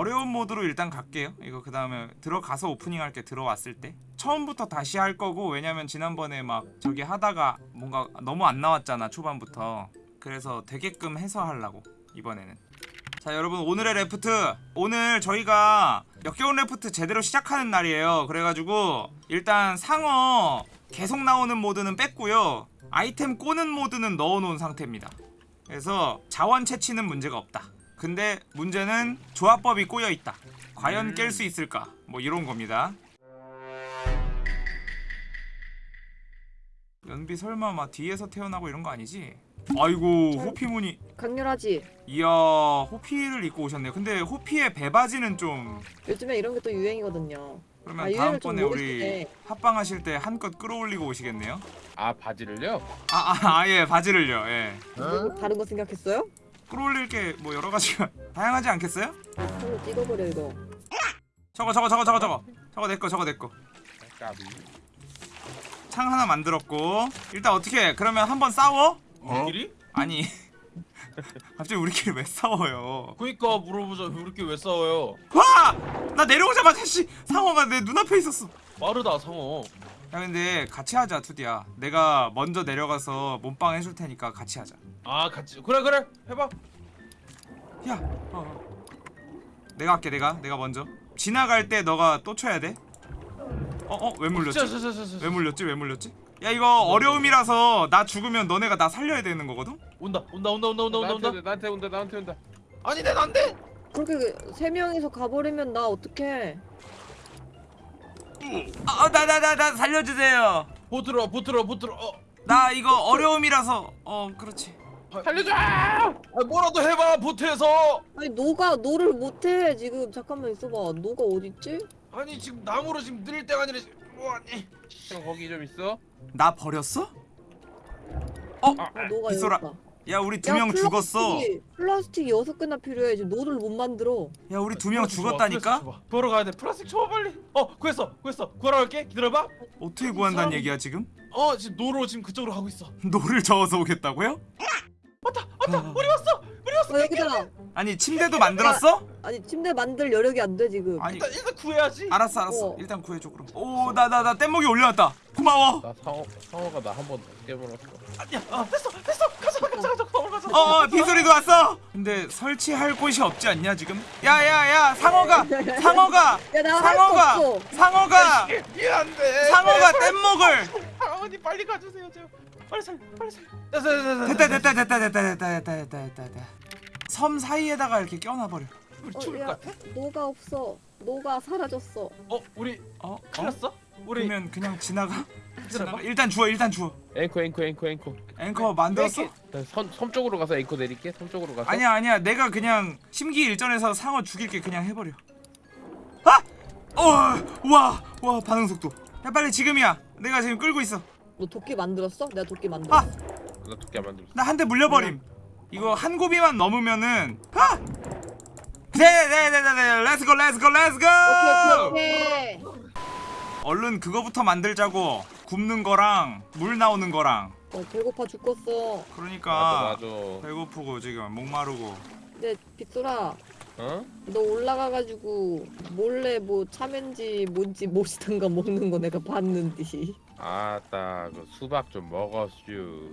어려운 모드로 일단 갈게요. 이거 그 다음에 들어가서 오프닝 할게 들어왔을 때. 처음부터 다시 할 거고 왜냐면 지난번에 막 저기 하다가 뭔가 너무 안 나왔잖아 초반부터. 그래서 되게끔 해서 하려고 이번에는. 자 여러분 오늘의 래프트. 오늘 저희가 역겨운 래프트 제대로 시작하는 날이에요. 그래가지고 일단 상어 계속 나오는 모드는 뺐고요. 아이템 꼬는 모드는 넣어놓은 상태입니다. 그래서 자원 채취는 문제가 없다 근데 문제는 조합법이 꼬여있다 과연 깰 수 있을까 뭐 이런 겁니다 연비 설마 막 뒤에서 태어나고 이런 거 아니지? 아이고 호피무늬 강렬하지? 이야 호피를 입고 오셨네요 근데 호피의 배바지는 좀 요즘에 이런 게 또 유행이거든요. 그러면 아, 다음번에 우리. 합방하실 때 한껏 끌어올리고 오시겠네요 아 바지를요? 아아예 바지를요 예뭐 다른 거 생각했어요? 끌어올릴 게 뭐 여러 가지가 다양하지 않겠어요? 손을 찍어버려 이거. 저거 저거 저거 저거 저거 저거 내거 저거 내거 창 하나 만들었고 일단 어떻게 해? 그러면 한번 싸워? 우리끼리? 아니 갑자기 우리끼리 왜 싸워요 그니까 물어보자 우리끼리 왜 싸워요 와! 나 내려오자마자 씨 상어가 내 눈앞에 있었어 빠르다 상어 야 근데 같이 하자 투디야 내가 먼저 내려가서 몸빵 해줄 테니까 같이 하자 아 같이 그래 그래 해봐 야 어, 어. 내가 할게 내가 내가 먼저 지나갈 때 너가 또 쳐야 돼 어? 어? 왜 물렸지? 진짜 왜 물렸지? 왜 물렸지? 야 이거 어려움이라서 나 죽으면 너네가 나 살려야 되는 거거든? 온다 온다 온다 온다 온다 온다 나한테 온다 나한테 온다 나한테 온다 아니 내 난데 그렇게 그세 명이서 가버리면 나 어떡해? 아나 나 나 나 살려주세요 보트로 보트로 보트로 어 나 이거 어려움이라서 어 그렇지 살려줘 아, 뭐라도 해봐 보트에서 아니 노가 노를 못해 지금 잠깐만 있어봐. 노가 어딨지? 아니 지금 나무로 지금 늘릴 때가 아니라 지금 뭐 아니 형 거기 좀 있어? 나 버렸어? 아 노가 빗소라. 여기 있다. 야 우리 두 야, 명 죽었어 플라스틱 여섯 개나 필요해. 지금 노를 못 만들어. 야 우리 두 명 플라스틱 줘봐, 죽었다니까? 플라스틱 줘봐. 구하러 가야 돼 플라스틱 줘봐 빨리 어 구했어 구했어 구하러 갈게 기다려봐 어떻게 구한다는 사람- 얘기야 지금? 어 지금 노로 지금 그쪽으로 가고 있어 노를 저어서 오겠다고요? 왔다 왔다! 우리 왔어! 우리 왔어! 어 여기다. 아니 침대도 만들었어? 아니 침대 만들 여력이 안 돼 지금. 아니. 일단 일단 구해야지. 알았어 알았어. 어. 일단 구해줘 그럼. 오 나 나 나 뗏목이 올려놨다. 고마워. 나 상어 상어가 나 한 번 깨물었어. 아니야 아 됐어 됐어. 가자 가자 가자 가자. 가자. 어어 빗소리도 왔어. 근데 설치할 곳이 없지 않냐 지금? 야야야 상어가 상어가 거 상어가. 상어가 미안해. 상어가 뗏목을. 어머니 빨리 가주세요 제발 빨리 살 빨리 살 됐어 됐다 됐어 됐다 됐다 됐다 됐다 됐다 됐다 됐다 됐다 섬 사이에다가 이렇게 껴놔버려 우리 어, 죽을 야, 것 같아? 노가 없어. 노가 사라졌어. 어 우리 어? 큰일 어? 났어? 우리 그러면 그냥 지나가? 지나가? 일단 주워 일단 주워 앵커 앵커 앵커 앵커 앵커 만들었어? 나 섬, 섬 쪽으로 가서 앵커 내릴게 섬 쪽으로 가서 아니야 아니야 내가 그냥 심기일전에서 상어 죽일게 그냥 해버려 아! 어 와 와 반응 속도 야 빨리 지금이야 내가 지금 끌고 있어 너 도끼 만들었어? 내가 도끼 만들었어. 아! 나 도끼 안 만들었어 나 한 대 물려버림 이거 한 고비만 넘으면은 아! 네네네네 let's go let's go let's go 오케이 오케이. 얼른 그거부터 만들자고 굽는 거랑 물 나오는 거랑 어 배고파 죽겠어. 그러니까 맞아 맞아 배고프고 지금 목마르고 근데 빗소라 어? 너 올라가가지고 몰래 뭐 참외인지 뭔지 무엇이든가 먹는 거 내가 봤는디. 아따 그 수박 좀 먹었슈.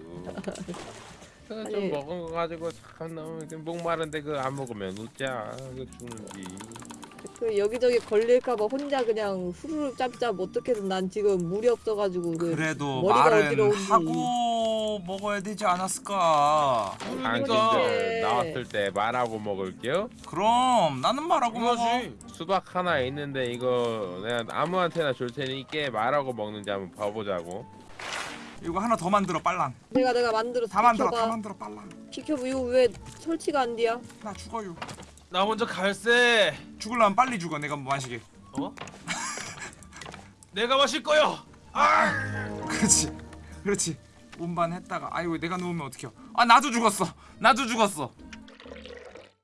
그거 좀. 먹은 거 가지고 참 너무 이렇게 목마른데 그거 안 먹으면 웃자. 그 죽는지 그 여기저기 걸릴까봐 혼자 그냥 후루룩 짭짭 어떻게든 난 지금 물이 없어가지고 그 그래도 머리가 말은 어지러운지. 하고 먹어야 되지 않았을까? 당신들 그러니까. 나왔을 때 말하고 먹을게요? 그럼 나는 말하고 먹어. 그거지. 수박 하나 있는데 이거 내가 아무한테나 줄 테니까 말하고 먹는지 한번 봐보자고. 이거 하나 더 만들어 빨랑. 내가 내가 만들어서 다 만들어 다. 만들어 빨랑. 비켜봐. 이거 왜 설치가 안 돼야? 나 죽어요 나 먼저 갈세 죽을라면 빨리 죽어 내가 뭐 마시게 어? 내가 마실 거요 아 그렇지 그렇지 운반 했다가 아이고 내가 누우면 어떡해 아 나도 죽었어 나도 죽었어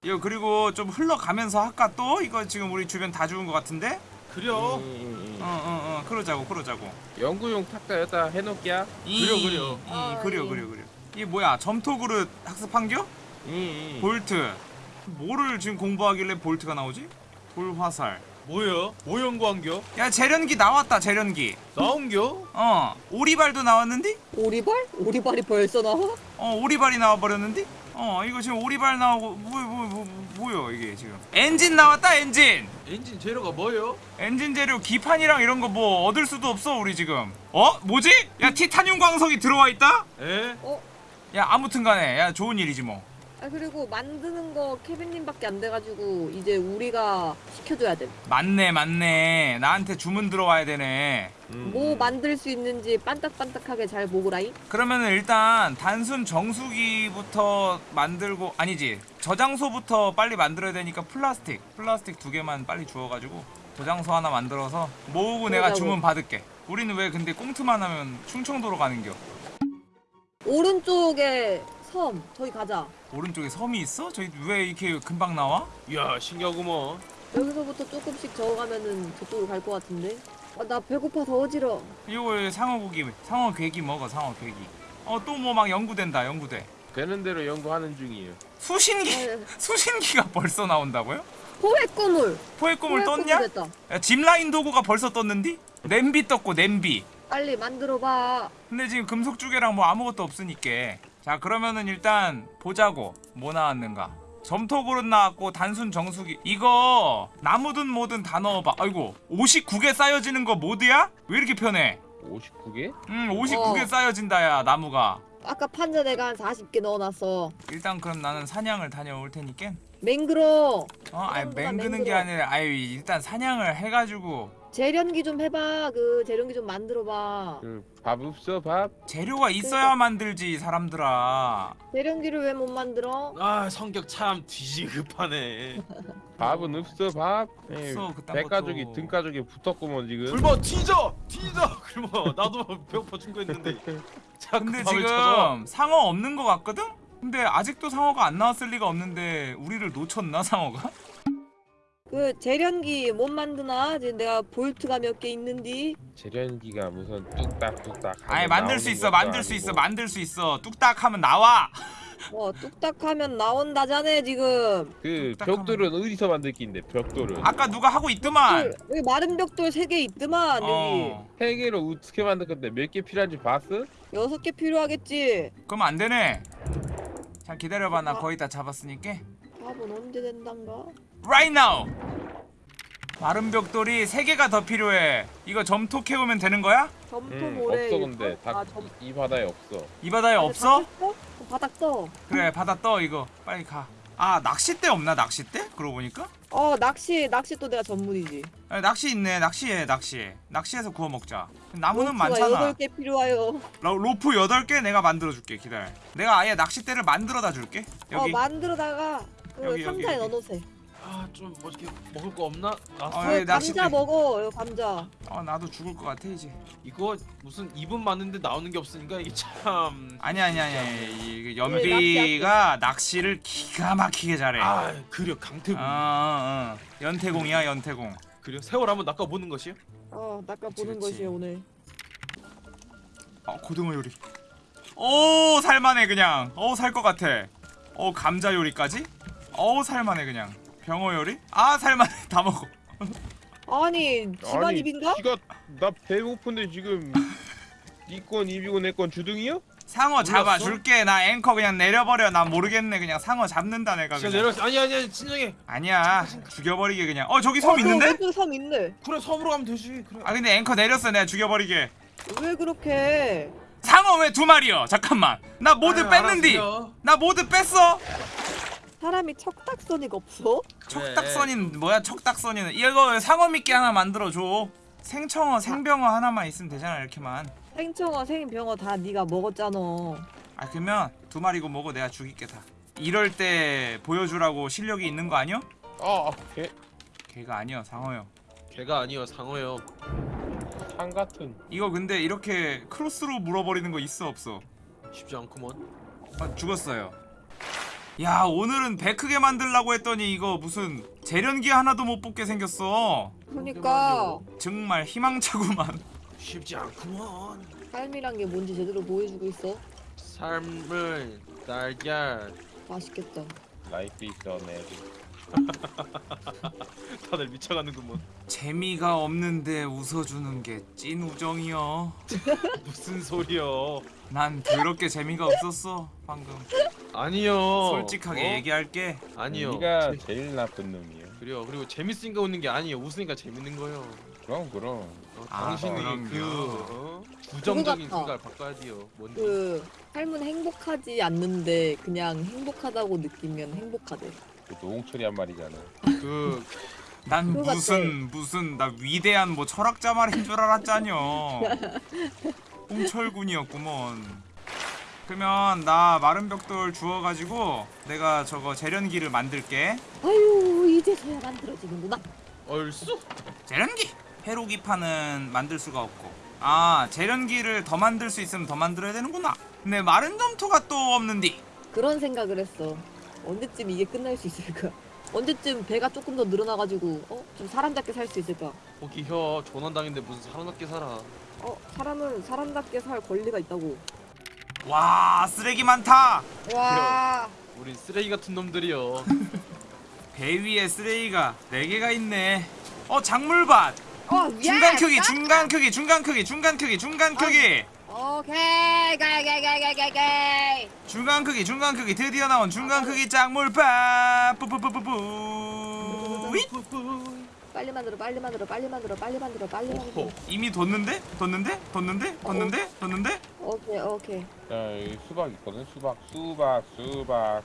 이거 그리고 좀 흘러가면서 할까 또? 이거 지금 우리 주변 다 죽은 것 같은데? 그려 음, 음, 음. 어어어 그러자고 그러자고 연구용 탁자 여기다 해놓을게야 이, 그려, 그려. 이, 아, 그려 이. 그려 그려 이게 뭐야 점토 그릇 학습한겨? 음, 음. 볼트 뭐를 지금 공부하길래 볼트가 나오지? 돌화살 뭐야? 뭐 연구한겨? 야 재련기 나왔다 재련기 나온겨? 어 오리발도 나왔는데? 오리발? 오리발이 벌써 나와? 어 오리발이 나와버렸는데? 어 이거 지금 오리발 나오고 뭐야 뭐, 뭐, 뭐, 뭐야 이게 지금 엔진 나왔다 엔진 엔진 재료가 뭐요? 엔진 재료 기판이랑 이런 거 뭐 얻을 수도 없어 우리 지금 어? 뭐지? 야 티타늄 광석이 들어와 있다? 에? 야 아무튼간에 야 좋은 일이지 뭐 아 그리고 만드는 거 케빈님밖에 안 돼가지고 이제 우리가 시켜줘야 돼. 맞네 맞네 나한테 주문 들어와야 되네 음. 뭐 만들 수 있는지 반딱반딱하게 잘 보고라이. 그러면은 일단 단순 정수기부터 만들고 아니지 저장소부터 빨리 만들어야 되니까 플라스틱 플라스틱 두 개만 빨리 주워가지고 저장소 하나 만들어서 모으고 내가 그러자고. 주문 받을게 우리는 왜 근데 꽁트만 하면 충청도로 가는겨 오른쪽에 섬 저기 가자. 오른쪽에 섬이 있어? 저기 왜 이렇게 금방 나와? 야 신기하구먼 여기서부터 조금씩 저어가면은 저쪽으로 갈 것 같은데. 아, 나 배고파서 어지러. 이거 왜 상어고기 상어 괴기 먹어 상어 괴기 어 또 뭐 막 연구된다 연구돼 되는 대로 연구하는 중이에요. 수신기 아, 수신기가 벌써 나온다고요? 포획 꿈을. 포획 꿈을 떴냐? 됐다. 야, 짚라인 도구가 벌써 떴는디? 냄비 떴고 냄비 빨리 만들어봐. 근데 지금 금속 주개랑 뭐 아무것도 없으니까 자 그러면은 일단 보자고 뭐 나왔는가 점토 그릇 나왔고 단순 정수기 이거 나무든 뭐든 다 넣어봐 아이고 59개 쌓여지는 거 모드야? 왜 이렇게 편해 59개? 음 59개 어. 쌓여진다 야 나무가 아까 판자 내가 한 40개 넣어놨어. 일단 그럼 나는 사냥을 다녀올 테니까 맹그러. 어 그럼보다 맹그는 게 맹그러. 아니라 아이 일단 사냥을 해가지고 재련기 좀 해봐. 그 재련기 좀 만들어봐. 그 밥 없어 밥? 재료가 있어야 만들지 사람들아 재련기를 왜 못 만들어? 아 성격 참 뒤지급하네 밥은 없어 밥? 예, 없어, 그딴 배가족이 것도. 등가족이 붙었구먼 지금. 굶어 뒤져 뒤져 굶어 나도 배고파 죽고 있는데 자꾸 근데 지금 쳐서 상어 없는 거 같거든? 근데 아직도 상어가 안 나왔을 리가 없는데 우리를 놓쳤나 상어가? 그 재련기 못 만드나? 지금 내가 볼트가 몇 개 있는디. 재련기가 무슨 뚝딱 뚝딱. 아니 하면 만들 수 있어 만들 수 아니고. 있어 만들 수 있어 뚝딱 하면 나와 어 뚝딱하면 나온다자네 지금. 그 뚝딱 하면- 벽돌은 어디서 만들 낀데 벽돌은? 아까 누가 하고 있더만 벽돌, 여기 마른 벽돌 세 개 있더만 여기 어세 개로 어떻게 만들 건데 몇 개 필요한지 봤어? 여섯 개 필요하겠지. 그럼 안 되네 자 기다려봐 나 거의 다 잡았으니까 밥은 언제 된단가? Right now 마른 벽돌이 세 개가 더 필요해 이거 점토 캐오면 되는 거야? 점토 응 모래. 없어 근데? 다, 아, 점... 이, 이 바다에 없어. 이 바다에 없어? 다 떴어? 어, 바닥 떠. 그래 바다 떠 이거 빨리 가아 낚싯대 없나 낚싯대? 그러고 보니까 어 낚시 낚시 또 내가 전문이지. 아, 낚시 있네 낚시해 낚시 낚시해서 구워 먹자 나무는 많잖아 여덟 개 필요해요. 로, 로프 8개 내가 만들어줄게 기다려 내가 아예 낚싯대를 만들어다 줄게 여기 어 만들어다가 그 여기, 여기, 상자에 여기. 넣어놓으세요. 아좀 뭐 이렇게 먹을 거 없나? 아 어, 그 여기 낚싯대 감자 먹어. 이 감자. 어 나도 죽을 것 같아 이제 이거 무슨 입은 맞는데 나오는 게 없으니까 이게 참 아니 아니 아니 아니 이게 예, 연비가 낚시를 기가 막히게 잘해 아 그려 강태공 어, 어, 어. 연태공이야 연태공 그려 세월 한번 낚아 보는 것이요? 어 낚아 보는 그치. 것이 오늘. 어 고등어 요리 오 살만해 그냥 어 살 것 같아 어 감자 요리까지 어 살만해 그냥 병어 요리? 아 살만해. 다 먹어. 아니 집안 입인가? 지가 나 배고픈데 지금 니건 입이고 내 건 주둥이요? 상어 몰랐어? 잡아 줄게. 나 앵커 그냥 내려버려. 나 모르겠네. 그냥 상어 잡는다 내가 진짜 내려 아니 아니 아니 진정해. 아니야. 죽여버리게 그냥. 어 저기 섬 어, 저 있는데? 왼쪽에 섬 있네. 그래 섬으로 가면 되지. 그래. 아 근데 앵커 내렸어. 내가 죽여버리게. 왜 그렇게? 상어 왜 두 마리여 잠깐만. 나 모드 뺐는디. 나 모드 뺐어 사람이 척닥선이가 없어? 척닥선인 뭐야 척닥선이는 이거 상어 미끼 하나 만들어줘 생청어 생병어 하나만 있으면 되잖아 이렇게만 생청어 생병어 다 네가 먹었잖아. 아 그러면 두 마리고 뭐고 내가 죽일게 다 이럴 때 보여주라고 실력이 있는 거 아니여? 아, 개, 걔가 아니여 상어요 개가 아니요 상어요 상 같은. 이거 근데 이렇게 크로스로 물어버리는 거 있어 없어? 쉽지 않구먼 아, 죽었어요. 야 오늘은 배 크게 만들라고 했더니 이거 무슨 재련기 하나도 못 뽑게 생겼어. 그러니까 정말 희망차구만. 쉽지 않구먼 삶이란 게 뭔지 제대로 보여주고 있어. 삶을 달걀 맛있겠다. 라이프 있어 내. 다들 미쳐가는구먼. 재미가 없는데 웃어주는 게 찐 우정이여. 무슨 소리여? 난 더럽게 재미가 없었어 방금. 아니요. 솔직하게 어? 얘기할게. 아니요. 네가 재- 제일 나쁜 놈이야. 그래요. 그리고 재밌으니까 웃는 게 아니에요. 웃으니까 재밌는 거요. 그럼 그럼. 어, 아, 당신이 그럼요. 그 어? 부정적인. 생각을 바꿔야 돼요. 뭔지. 그 삶은 행복하지 않는데 그냥 행복하다고 느끼면 행복하대. 그 노홍철이 한 말이잖아. 그 난 무슨 무슨 나 위대한 뭐 철학자 말인 줄 알았잖여. 홍철군이었구먼. 그러면 나 마른 벽돌 주워가지고 내가 저거 재련기를 만들게. 아유 이제서야 만들어지는구나. 얼쑤? 재련기. 회로기판은 만들 수가 없고. 아 재련기를 더 만들 수 있으면 더 만들어야 되는구나. 근데 마른 점토가 또 없는디. 그런 생각을 했어. 언제쯤 이게 끝날 수 있을까? 언제쯤 배가 조금 더 늘어나가지고 어? 좀 사람답게 살 수 있을까? 거기 혀 조난당인데 무슨 사람답게 살아. 어? 사람은 사람답게 살 권리가 있다고. 와 쓰레기 많다. 와. 우린 쓰레기 같은 놈들이여. 배 위에 쓰레기가 4개가 있네. 어 작물밭. 어, 중간 크기 중간 크기 중간 크기 중간 크기 중간 크기 오케이, 가가가가가가. 중간 크기 중간 크기 드디어 나온 중간 크기 작물밥 뿌뿌뿌뿌뿌 윗! 빨리 만들어, 빨리 만들어, 빨리 만들어, 빨리 만들어, 빨리 만들어. 이미 뒀는데 뒀는데 뒀는데 뒀는데 뒀는데 오케이, 오케이. 자 여기 수박 있거든. 수박 수박 수박.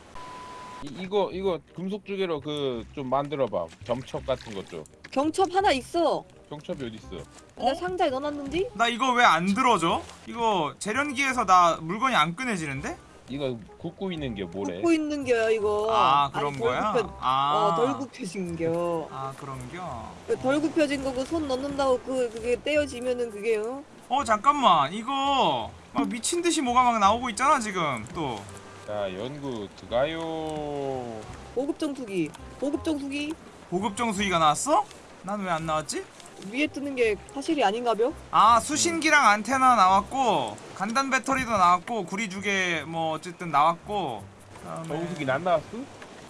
이, 이거 이거 금속 주개로 그 좀 만들어봐. 점첩 같은 것 좀. 경첩 하나 있어. 경첩이 어디 있어? 근데 어? 상자에 넣어놨는디? 나 이거 왜 안 들어져? 이거 재련기에서 나 물건이 안 꺼내지는데? 이거 굽고 있는 게 뭐래? 굽고 있는 게요 이거. 아 그런 아니, 거야? 덜 굽혀, 아, 어, 덜 굽혀진 겨. 아 그런겨? 그덜 굽혀진 거고 손 넣는다고 그 그게 떼어지면은 그게요. 어 잠깐만 이거 막 미친 듯이 뭐가 막 나오고 있잖아 지금 또 자 연구 들어가요. 보급 정수기. 보급 정수기 고급 정수기가 나왔어? 난 왜 안 나왔지? 위에 뜨는 게 사실이 아닌가벼? 아 수신기랑 안테나 나왔고 간단 배터리도 나왔고 구리주개 뭐 어쨌든 나왔고 그다음에 정수기 난 나왔어?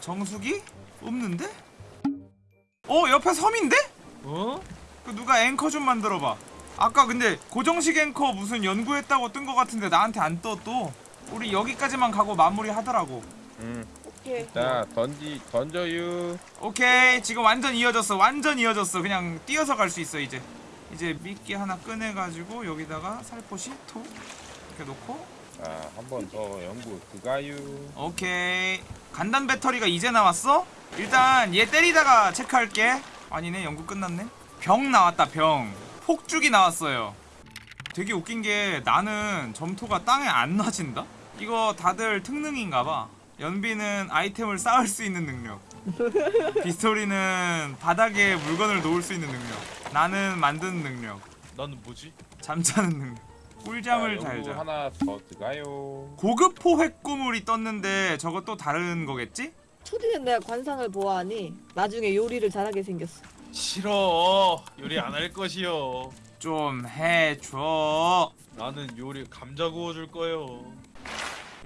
정수기? 없는데? 어 옆에 섬인데? 어? 그 누가 앵커 좀 만들어봐 아까 근데 고정식 앵커 무슨 연구했다고 뜬 거 같은데 나한테 안 떠 또 우리 여기까지만 가고 마무리 하더라고 응. 오케이. 자 던지 던져유. 오케이 지금 완전 이어졌어 완전 이어졌어 그냥 뛰어서 갈 수 있어 이제 이제 미끼 하나 꺼내가지고 여기다가 살포시 톡 이렇게 놓고 자 한 번 더 연구 들어가요. 오케이 간단 배터리가 이제 나왔어? 일단 얘 때리다가 체크할게 아니네 연구 끝났네 병 나왔다 병 폭죽이 나왔어요 되게 웃긴 게 나는 점토가 땅에 안 놔진다? 이거 다들 특능인가봐 연비는 아이템을 쌓을 수 있는 능력 비스토리는 바닥에 물건을 놓을 수 있는 능력 나는 만드는 능력 나는 뭐지? 잠자는 능력 꿀잠을 잘자 하나 더 들어가요. 고급 포 획구물이 떴는데 저거 또 다른 거겠지? 초딩은 내가 관상을 보아하니 나중에 요리를 잘하게 생겼어. 싫어. 요리 안 할 것이요. 좀 해줘. 나는 요리 감자 구워줄 거요.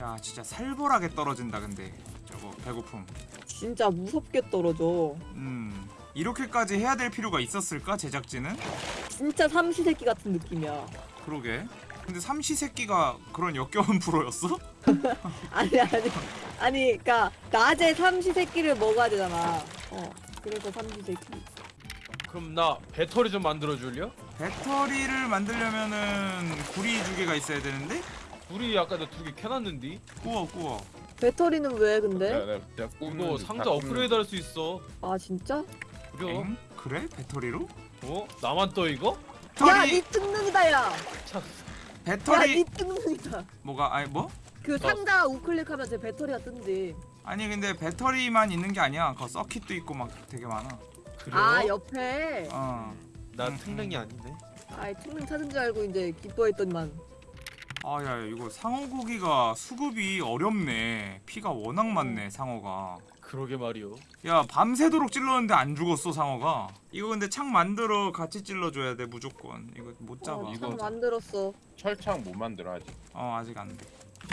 야 진짜 살벌하게 떨어진다 근데 저거 배고픔. 진짜 무섭게 떨어져. 음 이렇게까지 해야 될 필요가 있었을까 제작진은? 진짜 삼시세끼 같은 느낌이야. 그러게. 근데 삼시세끼가 그런 역겨운 프로였어? 아니 아니 아니 그러니까 낮에 삼시세끼를 먹어야 되잖아. 어 그래서 삼시세끼. 그럼 나 배터리 좀 만들어 줄려? 배터리를 만들려면은 구리 두 개가 있어야 되는데? 우리 아까 나 두 개 켜놨는디? 구워 구워. 배터리는 왜 근데? 이거 중, 상자 업그레이드 할 수 있어. 아 진짜? 그래? 엥? 그래? 배터리로? 어? 나만 떠 이거? 야, 배터리 니 특능이다 야. 참. 야, 배터리 니 특능이다. 뭐가 아니 뭐? 그 상자 우클릭하면 제 배터리가 뜬지. 아니 근데 배터리만 있는 게 아니야. 그 서킷도 있고 막 되게 많아. 그래? 아 옆에. 어. 나 음, 특능이 음. 아니네. 아이 특능 찾은 줄 알고 이제 기뻐했더니만. 아야 이거 상어 고기가 수급이 어렵네. 피가 워낙 많네 상어가. 그러게 말이요. 야 밤새도록 찔렀는데 안 죽었어 상어가. 이거 근데 창 만들어 같이 찔러줘야 돼 무조건. 이거 못 잡아. 어, 이거- 참 만들었어. 철창 못 만들어 아직. 어 아직 안 돼.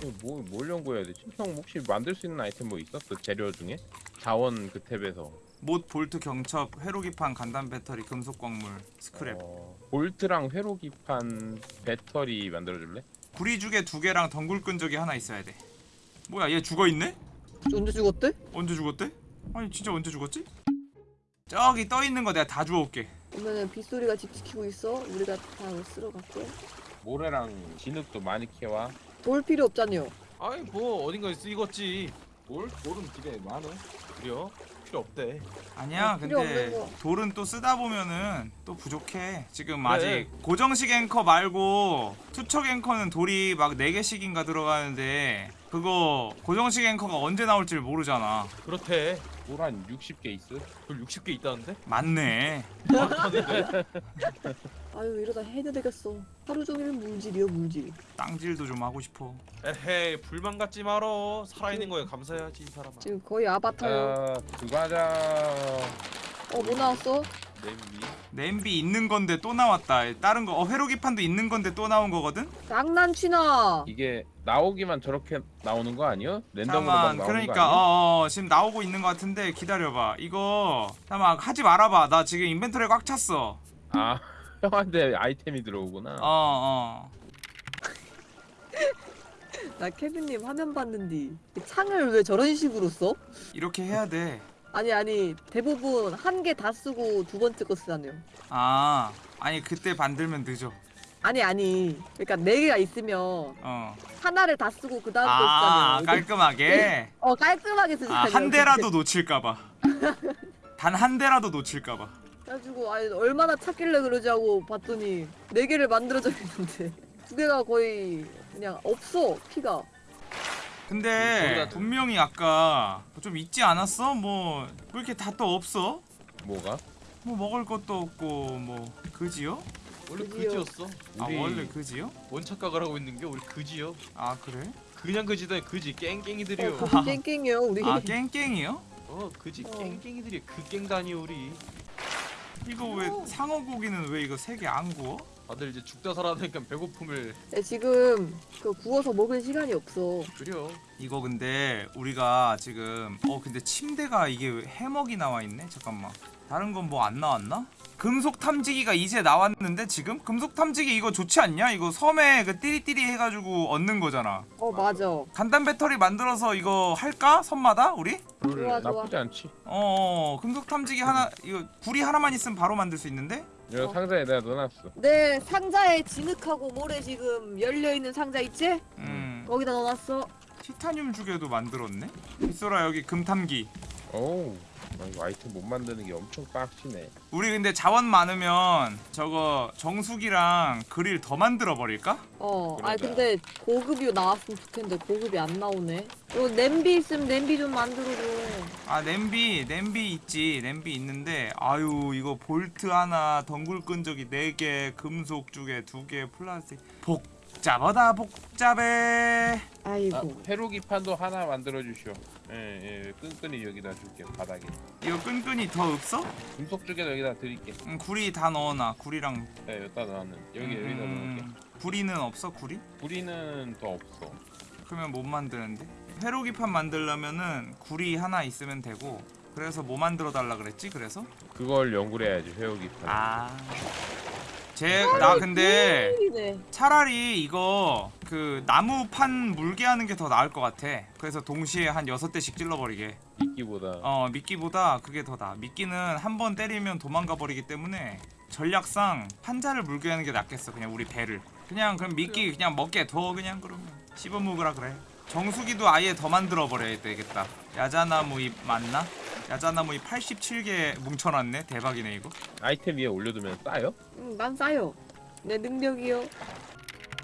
이거 뭐, 뭘 연구해야 되지? 형 혹시 만들 수 있는 아이템 뭐 있었어? 재료 중에? 자원 그 탭에서 못 볼트 경첩 회로기판 간단 배터리 금속 광물 스크랩 어, 볼트랑 회로기판 배터리 만들어줄래? 구리 주괴 두 개랑 덩굴 끈적이 하나 있어야 돼 뭐야 얘 죽어있네? 언제 죽었대? 언제 죽었대? 아니 진짜 언제 죽었지? 저기 떠 있는 거 내가 다 주워올게 그러면은 빗소리가 집 지키고 있어. 우리가 다 쓸어 갈게. 모래랑 진흙도 많이 캐와. 돌 필요 없잖요. 아이 뭐 어딘가에 쓰이겠지 돌? 돌은 집에 많아. 그래요? 필요 없대 아니야 어, 필요 근데. 돌은 또 쓰다 보면은 또 부족해 지금 그래. 아직 고정식 앵커 말고 투척 앵커는 돌이 막 4개씩인가 들어가는데 그거 고정식 앵커가 언제 나올지 모르잖아 그렇대 돌한 60개 있어. 돌 60개 있다는데? 맞네 많다는데? 아유 이러다 해도 되겠어. 하루 종일 물질이요 물질. 땅질도 좀 하고 싶어 에헤이 불만 갖지 말어 살아있는 거에 감사해야지 이 사람아 지금 거의 아바타요. 자, 그거 하자. 어 뭐 나왔어? 냄비 냄비 있는 건데 또 나왔다 다른 거 어, 회로기판도 있는 건데 또 나온 거거든? 장난치나. 이게 나오기만 저렇게 나오는 거 아니야? 랜덤으로 막 잠깐만 나오는 거 그러니까 아니야? 어, 어 지금 나오고 있는 거 같은데 기다려봐 이거 잠깐만 하지 말아봐 나 지금 인벤토리 꽉 찼어 아, 형한테 아이템이 들어오구나. 어 어 나 케빈님 화면 봤는데 창을 왜 저런 식으로 써? 이렇게 해야 돼 아니 아니 대부분 한 개 다 쓰고 두 번째 거 쓰잖아요. 아 아니 그때 만들면 늦어 아니 아니 그러니까 네 개가 있으면 어. 하나를 다 쓰고 그 다음 거 아 쓰잖아요. 깔끔하게 어 깔끔하게 쓰잖아요. 아 한 대라도 놓칠까봐 단 한 대라도 놓칠까봐 그래가지고 아니 얼마나 찾길래 그러지 하고 봤더니 네 개를 만들어져 있는데 두 개가 거의 그냥 없어 피가. 근데 분명히 아까 좀 있지 않았어? 뭐왜 이렇게 다 또 없어? 뭐가? 뭐 먹을 것도 없고 뭐 그지요? 원래 그지요. 그지였어 아 원래 그지요? 뭔 착각을 하고 있는 게 우리 그지요 아 그래? 그냥 그지다 그지 깽깽이들이요 어, 깽깽이요 우리. 아 깽깽이요? 어 그지 어. 깽깽이들이 그 깽다니요 우리 이거 왜 상어 고기는 왜 이거 세 개 안 구워? 다들 이제 죽다 살아나니까 배고픔을 네, 지금 그 구워서 먹을 시간이 없어. 줄여 이거 근데 우리가 지금 어 근데 침대가 이게 왜 해먹이 나와 있네 잠깐만 다른 건 뭐 안 나왔나? 금속 탐지기가 이제 나왔는데 지금 금속 탐지기 이거 좋지 않냐? 이거 섬에 그 띠리띠리 해가지고 얻는 거잖아. 어 맞아. 간단 배터리 만들어서 이거 할까? 섬마다 우리? 돌 좋아, 좋아. 나쁘지 않지. 어, 어 금속 탐지기 하나 이거 구리 하나만 있으면 바로 만들 수 있는데? 이거 어. 상자에 내가 넣어놨어. 내 상자에 진흙하고 모래 지금 열려 있는 상자 있지? 음 거기다 넣어놨어. 티타늄 주개도 만들었네. 빗소라 여기 금탐기. 어우, 아이템 못 만드는 게 엄청 빡치네. 우리 근데 자원 많으면 저거 정수기랑 그릴 더 만들어 버릴까? 어, 아니 그러자. 근데 고급이 나왔으면 좋겠는데 고급이 안 나오네. 이거 냄비 있으면 냄비 좀 만들어줘. 아 냄비 냄비 있지 냄비 있는데 아유 이거 볼트 하나 덩굴 끈적이 4개 금속 주개 2개 플라스틱 복잡하다 복잡해 아, 아이고. 회로기판도 하나 만들어 주시오. 예, 예, 끈끈이 여기다 줄게 바닥에. 이거 끈끈이 더 없어? 금속 쪽에도 여기다 드릴게. 응, 구리 다 넣어놔 구리랑 네, 여기다 넣는. 여기 여기다 넣을게. 음, 구리는 없어 구리? 구리는 더 없어. 그러면 못 만드는데 회로기판 만들려면은 구리 하나 있으면 되고 그래서 뭐 만들어 달라 그랬지 그래서? 그걸 연구를 해야지 회로기판. 아. 제 나 근데 네. 차라리 이거 그 나무 판 물게 하는 게 더 나을 것 같아. 그래서 동시에 한 여섯 대씩 찔러버리게. 미끼보다. 어 미끼보다 그게 더 나. 미끼는 한 번 때리면 도망가 버리기 때문에 전략상 판자를 물게 하는 게 낫겠어. 그냥 우리 배를. 그냥 그럼 미끼 그냥 먹게 더 그냥 그러면 씹어 먹으라 그래. 정수기도 아예 더 만들어 버려야 되겠다. 야자나무 잎 맞나? 야자나무 잎 87개 뭉쳐놨네. 대박이네 이거. 아이템 위에 올려두면 싸요? 음, 난 싸요. 내 능력이요.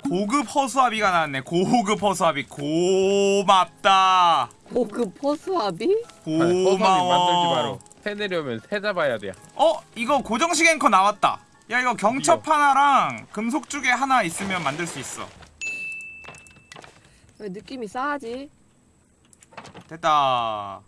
고급 허수아비가 나왔네. 고급 허수아비 고맙다. 고급 허수아비 고마워. 만들지 마라. 새 내려면 새 잡아야 돼. 어 이거 고정식 앵커 나왔다. 야 이거 경첩 하나랑 금속 주개 하나 있으면 만들 수 있어. 왜 느낌이 싸하지? 됐다.